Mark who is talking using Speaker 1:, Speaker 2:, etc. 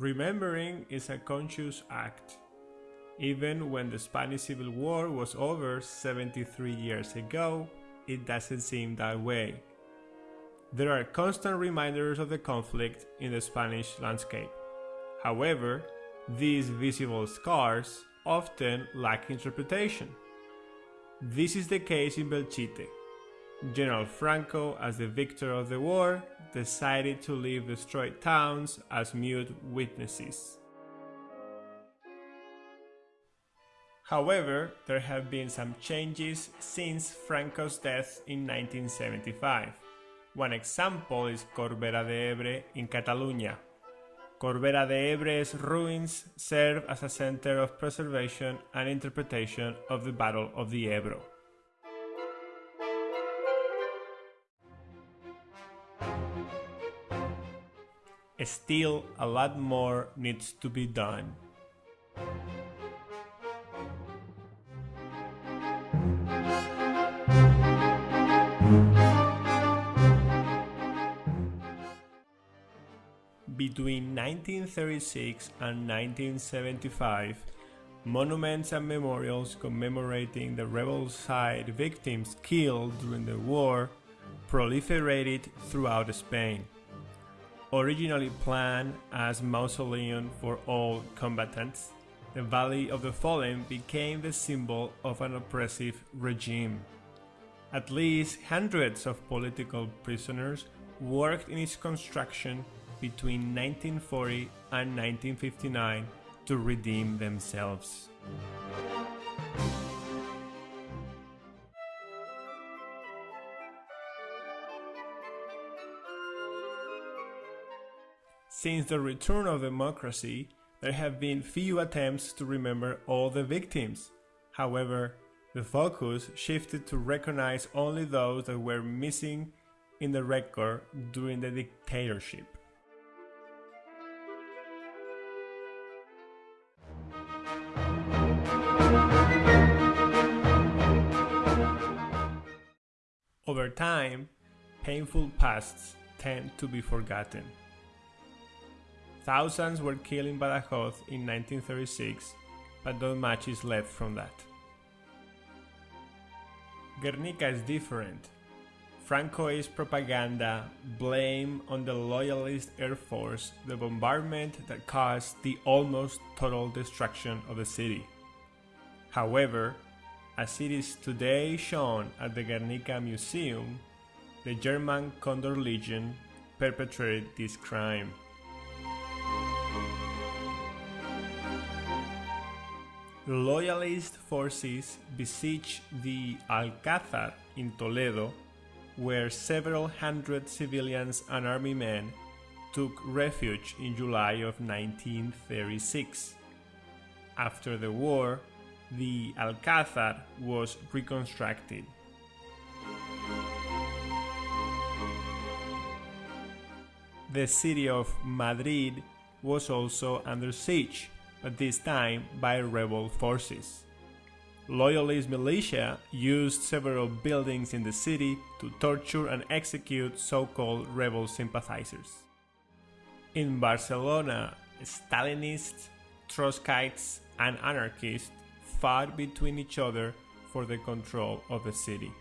Speaker 1: Remembering is a conscious act. Even when the Spanish Civil War was over 73 years ago, it doesn't seem that way. There are constant reminders of the conflict in the Spanish landscape. However, these visible scars often lack interpretation. This is the case in Belchite. General Franco, as the victor of the war, decided to leave destroyed towns as mute witnesses. However, there have been some changes since Franco's death in 1975. One example is Corbera de Ebre in Catalonia. Corbera de Ebre's ruins serve as a center of preservation and interpretation of the Battle of the Ebro. Still, a lot more needs to be done. Between 1936 and 1975, monuments and memorials commemorating the rebel side victims killed during the war proliferated throughout Spain. Originally planned as mausoleum for all combatants, the Valley of the Fallen became the symbol of an oppressive regime. At least hundreds of political prisoners worked in its construction between 1940 and 1959 to redeem themselves. Since the return of democracy, there have been few attempts to remember all the victims. However, the focus shifted to recognize only those that were missing in the record during the dictatorship. Over time, painful pasts tend to be forgotten. Thousands were killed in Badajoz in 1936, but not much is left from that. Guernica is different. Francoist propaganda blamed on the Loyalist Air Force the bombardment that caused the almost total destruction of the city. However, as it is today shown at the Guernica Museum, the German Condor Legion perpetrated this crime. Loyalist forces besieged the Alcázar in Toledo, where several hundred civilians and army men took refuge in July of 1936. After the war, the Alcázar was reconstructed. The city of Madrid was also under siege, but this time by rebel forces. Loyalist militia used several buildings in the city to torture and execute so-called rebel sympathizers. In Barcelona, Stalinists, Trotskyists and anarchists fought between each other for the control of the city.